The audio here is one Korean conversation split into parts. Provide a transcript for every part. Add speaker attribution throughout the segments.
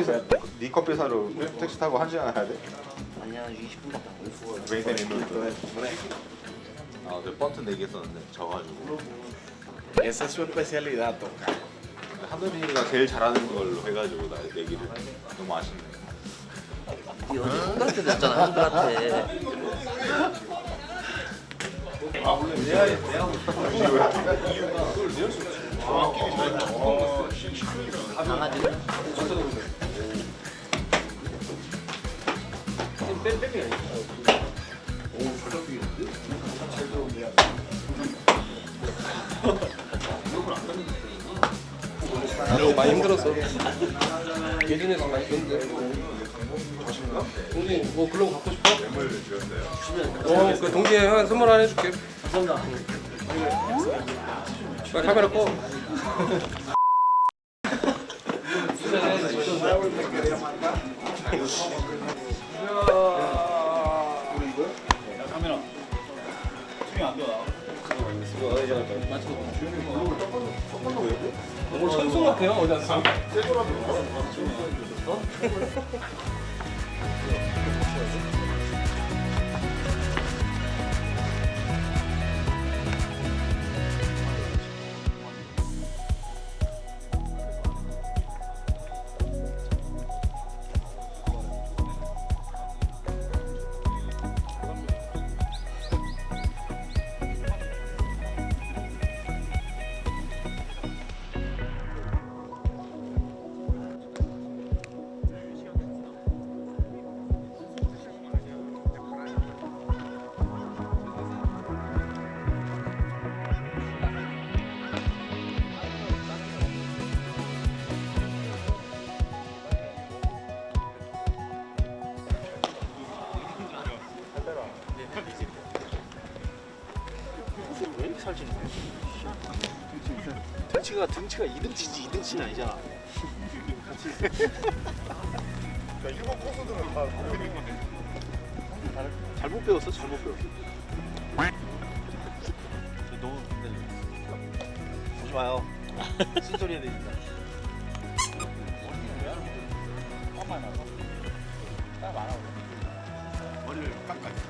Speaker 1: 커피 사, 네 커피 사러 택시 타고 한 시간 가야 돼?
Speaker 2: 아니야 20분 갔다 왔어.
Speaker 1: 웨이센 인도. 아, 그 번트 4개 썼는데 져가지고.
Speaker 3: Esa es su especialidad, toca.
Speaker 1: 하늘이가 제일 잘하는 걸로 해가지고 나 내기를 너무 아쉽네.
Speaker 2: 이 어제 한글한테 됐잖아 한글한테. 강아지는
Speaker 4: 많이 힘들었어. 예전에도 많이 힘든데. 동진이 뭐 글로브 갖고 싶어? 어, 그 형한테 선물 하나 해줄게. 감사합니다. 빨리 카메라 꺼. 천수 같아요 어디 앉아?
Speaker 2: 왜 등치가 등치가 2등치지 2등치는 아니잖아.
Speaker 1: 일본 코스들은 다
Speaker 2: 잘못 배웠어 잘못 배웠어. 저 너무 근데 보지 마요. 쓴소리 해야 되니까.
Speaker 1: 머리를 깎아.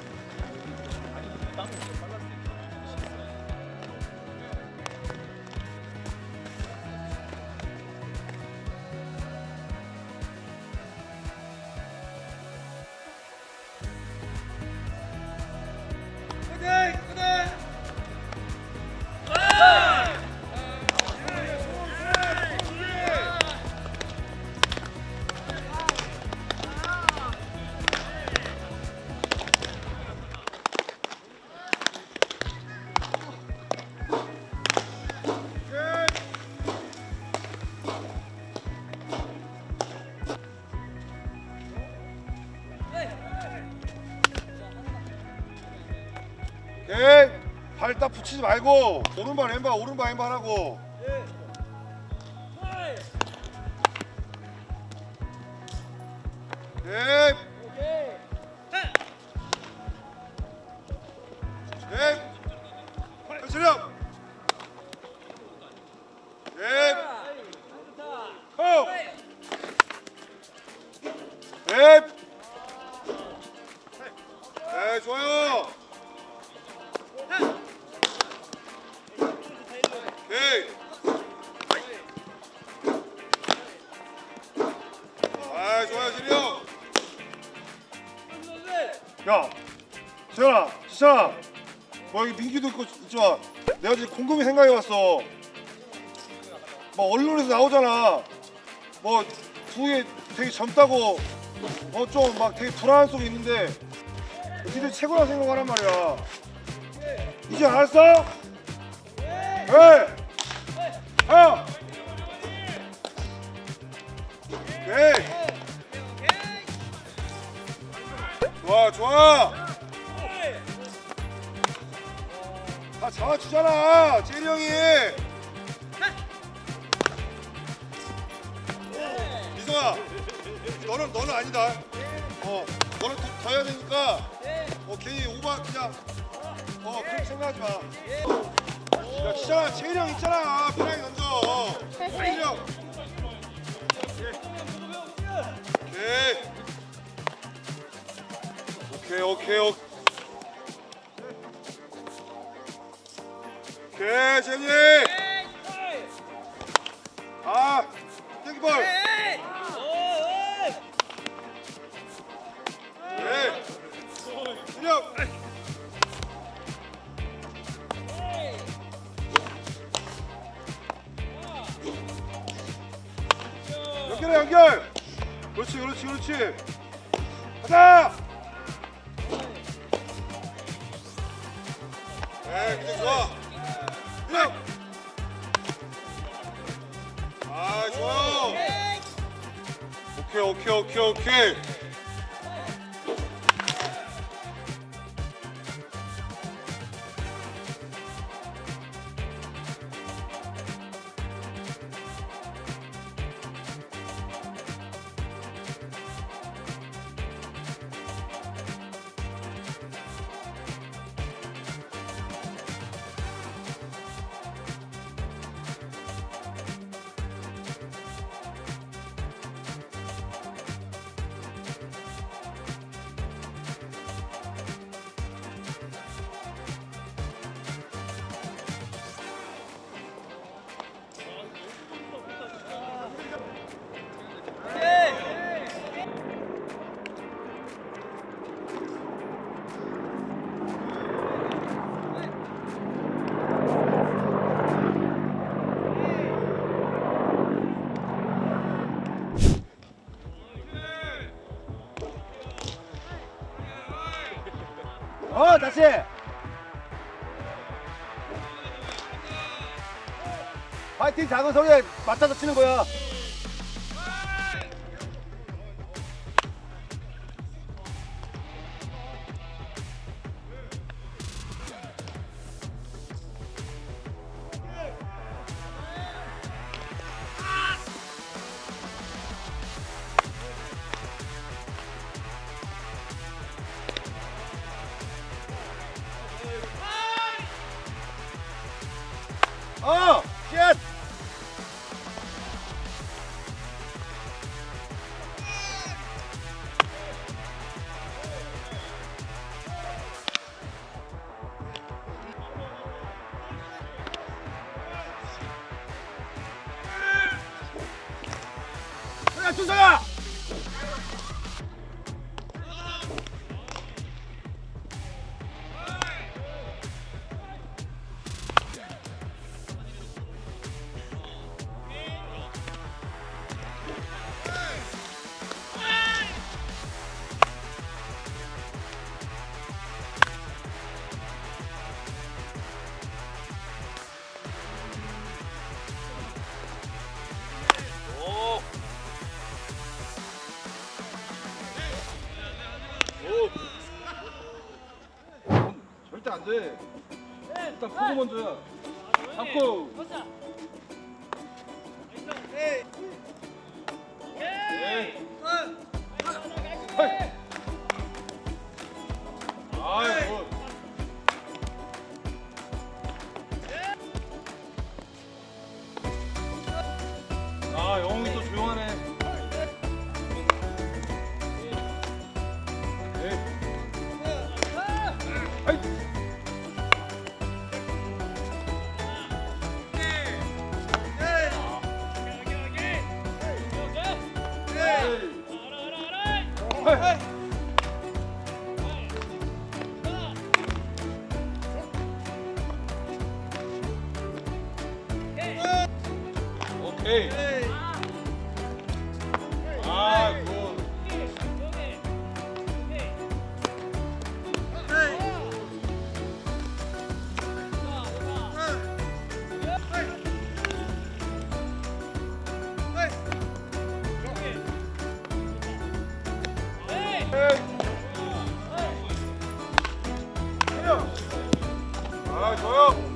Speaker 1: 오케이. 발딱 붙이지 말고 오른발 왼발 오른발 왼발 하고. 민기도 있고 있지만 내가 지금 곰곰이 생각해 봤어. 뭐 언론에서 나오잖아. 뭐 두개 되게 젊다고 어좀막 되게 불안한 속이 있는데 니들 최고라 생각하란 말이야. 이제 알았어? 네. 하. 오케이. 좋아, 좋아. 다 잡아주잖아, 제리 형이. 미성아, 너는 너는 아니다. 어, 너는 더, 더 해야 되니까. 어, 괜히 오바 그냥. 어, 그렇게 생각하지 마. 야, 진짜 제일 형 있잖아. 편하게 던져. 제일 형. 오케이 오케이 오케이 재미 아 땡볼. 네. 준혁. 연결해 연결. 그렇지 그렇지 그렇지. 가자. 네 근데 좋아 오케이 오케이
Speaker 2: 다시. 파이팅 작은 소리에 맞춰서 치는 거야 준서야!
Speaker 1: 절대 안 돼 일단 보고 먼저야 잡고. 아이 굿. 아 영웅이 아, 좋아요.